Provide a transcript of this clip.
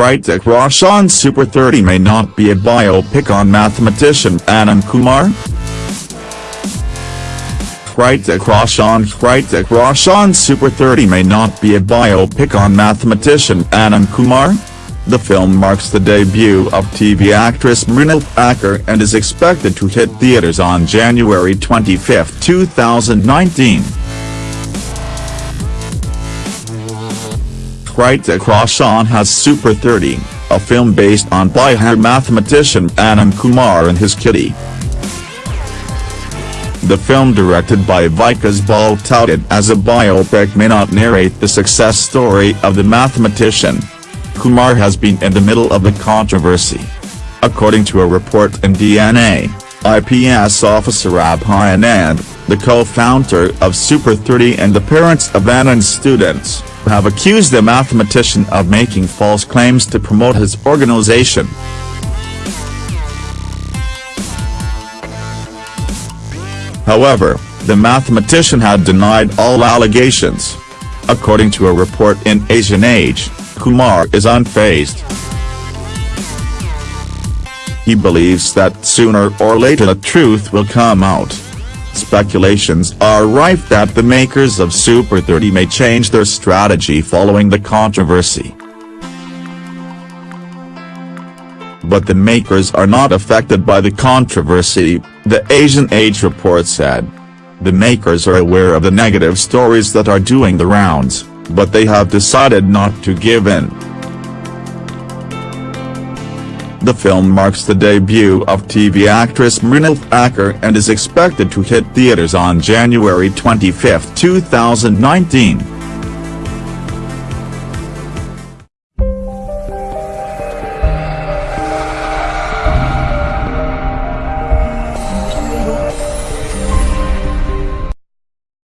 Hrithik Roshan's Super 30 may not be a biopic on mathematician Anand Kumar? Hrithik Roshan Hrithik Roshan's Super 30 may not be a biopic on mathematician Anand Kumar? The film marks the debut of TV actress Mrunal Thakur and is expected to hit theaters on January 25, 2019. Hrithik Roshan has Super 30, a film based on Bihar mathematician Anand Kumar and his kitty. The film directed by Vikas Bahl touted as a biopic may not narrate the success story of the mathematician. Kumar has been in the middle of a controversy. According to a report in DNA, IPS officer Abhay Anand, the co-founder of Super 30 and the parents of Anand's students, have accused the mathematician of making false claims to promote his organization. However, the mathematician had denied all allegations. According to a report in Asian Age, Kumar is unfazed. He believes that sooner or later the truth will come out. Speculations are rife that the makers of Super 30 may change their strategy following the controversy. But the makers are not affected by the controversy, the Asian Age report said. The makers are aware of the negative stories that are doing the rounds, but they have decided not to give in. The film marks the debut of TV actress Mrunal Thakur and is expected to hit theaters on January 25, 2019.